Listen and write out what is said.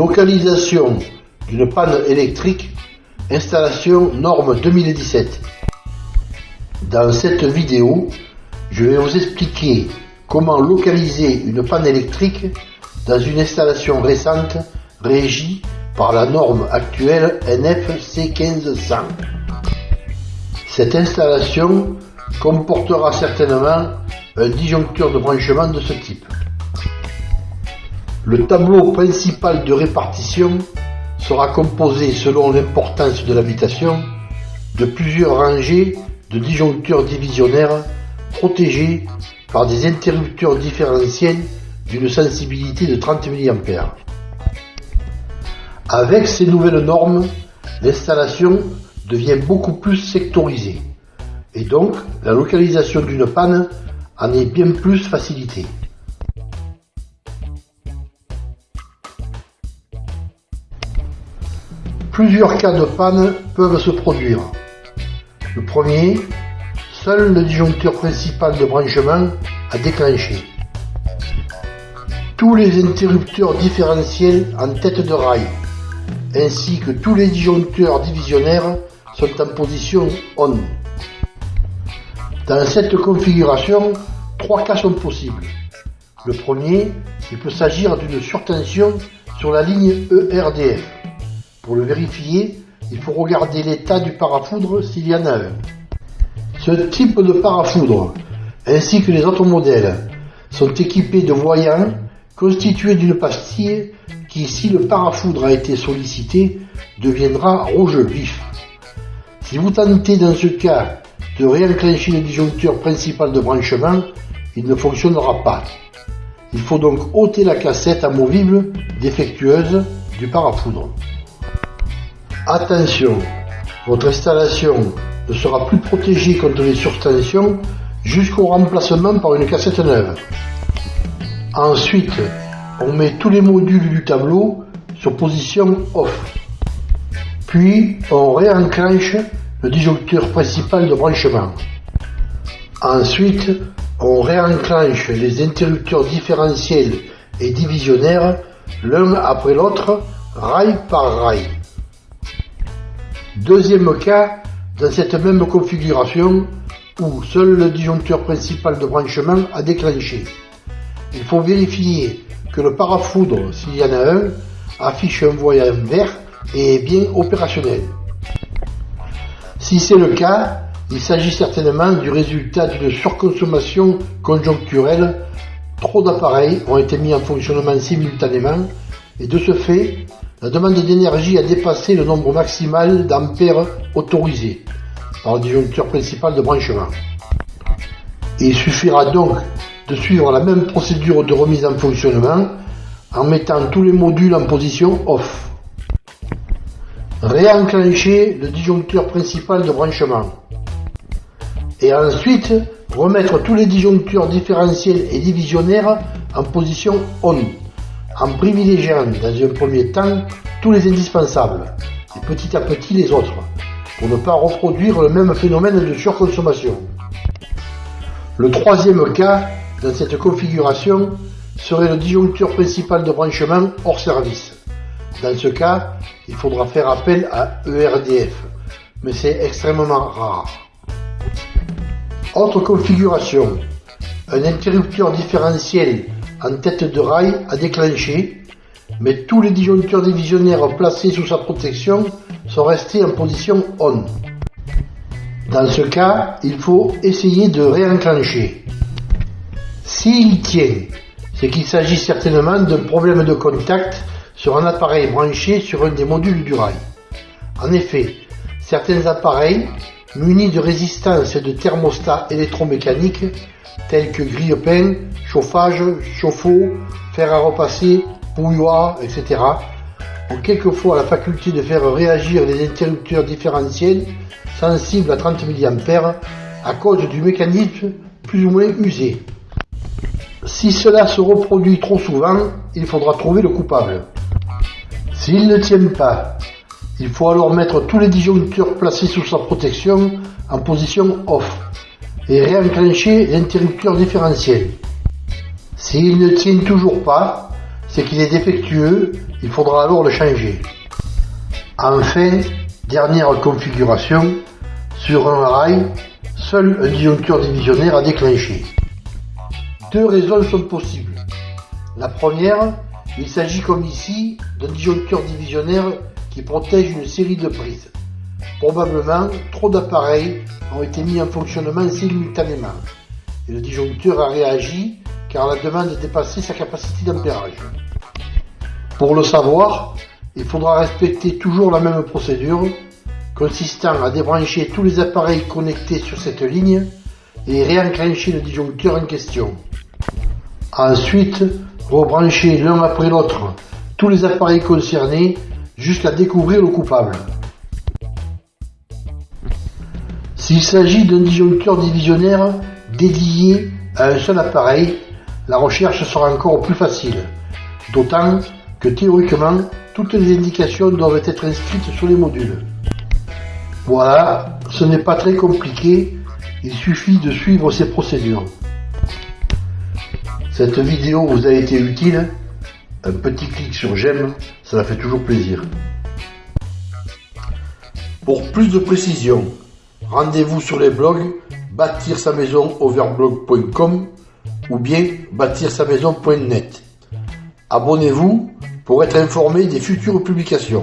Localisation d'une panne électrique, installation norme 2017. Dans cette vidéo, je vais vous expliquer comment localiser une panne électrique dans une installation récente régie par la norme actuelle NFC 1500. Cette installation comportera certainement un disjoncteur de branchement de ce type. Le tableau principal de répartition sera composé selon l'importance de l'habitation de plusieurs rangées de disjoncteurs divisionnaires protégés par des interrupteurs différentiels d'une sensibilité de 30 mA. Avec ces nouvelles normes, l'installation devient beaucoup plus sectorisée et donc la localisation d'une panne en est bien plus facilitée. Plusieurs cas de panne peuvent se produire. Le premier, seul le disjoncteur principal de branchement a déclenché. Tous les interrupteurs différentiels en tête de rail, ainsi que tous les disjoncteurs divisionnaires sont en position ON. Dans cette configuration, trois cas sont possibles. Le premier, il peut s'agir d'une surtension sur la ligne ERDF. Pour le vérifier, il faut regarder l'état du parafoudre s'il y en a un. Ce type de parafoudre, ainsi que les autres modèles, sont équipés de voyants constitués d'une pastille qui, si le parafoudre a été sollicité, deviendra rouge vif. Si vous tentez dans ce cas de réenclencher le disjoncteur principal de branchement, il ne fonctionnera pas. Il faut donc ôter la cassette amovible défectueuse du parafoudre. Attention, votre installation ne sera plus protégée contre les surtensions jusqu'au remplacement par une cassette neuve. Ensuite, on met tous les modules du tableau sur position off. Puis, on réenclenche le disjoncteur principal de branchement. Ensuite, on réenclenche les interrupteurs différentiels et divisionnaires l'un après l'autre, rail par rail. Deuxième cas, dans cette même configuration, où seul le disjoncteur principal de branchement a déclenché. Il faut vérifier que le parafoudre, s'il y en a un, affiche un voyant vert et est bien opérationnel. Si c'est le cas, il s'agit certainement du résultat d'une surconsommation conjoncturelle. Trop d'appareils ont été mis en fonctionnement simultanément et de ce fait, la demande d'énergie a dépassé le nombre maximal d'ampères autorisé par le disjoncteur principal de branchement. il suffira donc de suivre la même procédure de remise en fonctionnement en mettant tous les modules en position off. Réenclencher le disjoncteur principal de branchement. Et ensuite, remettre tous les disjoncteurs différentiels et divisionnaires en position ON, en privilégiant dans un premier temps tous les indispensables, et petit à petit les autres, pour ne pas reproduire le même phénomène de surconsommation. Le troisième cas, dans cette configuration, serait le disjoncteur principal de branchement hors service. Dans ce cas, il faudra faire appel à ERDF, mais c'est extrêmement rare. Autre configuration, un interrupteur différentiel en tête de rail a déclenché, mais tous les disjoncteurs divisionnaires placés sous sa protection sont restés en position ON. Dans ce cas, il faut essayer de réenclencher. S'il tient, c'est qu'il s'agit certainement d'un problème de contact sur un appareil branché sur un des modules du rail. En effet, certains appareils munis de résistance et de thermostats électromécaniques tels que grille-pain, chauffage, chauffe-eau, fer à repasser, bouilloire, etc. ont quelquefois la faculté de faire réagir les interrupteurs différentiels sensibles à 30 mA à cause du mécanisme plus ou moins usé. Si cela se reproduit trop souvent, il faudra trouver le coupable. S'il ne tient pas, il faut alors mettre tous les disjoncteurs placés sous sa protection en position off et réenclencher l'interrupteur différentiel. S'il ne tient toujours pas, c'est qu'il est défectueux, il faudra alors le changer. Enfin, dernière configuration, sur un rail, seul un disjoncteur divisionnaire a déclenché. Deux raisons sont possibles. La première, il s'agit comme ici d'un disjoncteur divisionnaire qui protège une série de prises. Probablement, trop d'appareils ont été mis en fonctionnement simultanément et le disjoncteur a réagi car la demande dépassait sa capacité d'ampérage. Pour le savoir, il faudra respecter toujours la même procédure consistant à débrancher tous les appareils connectés sur cette ligne et réenclencher le disjoncteur en question. Ensuite, rebrancher l'un après l'autre tous les appareils concernés jusqu'à découvrir le coupable. S'il s'agit d'un disjoncteur divisionnaire dédié à un seul appareil, la recherche sera encore plus facile, d'autant que théoriquement, toutes les indications doivent être inscrites sur les modules. Voilà, ce n'est pas très compliqué, il suffit de suivre ces procédures. Cette vidéo vous a été utile Un petit clic sur j'aime, ça fait toujours plaisir. Pour plus de précisions, rendez-vous sur les blogs bâtir sa ou bien bâtir sa maison.net. Abonnez-vous pour être informé des futures publications.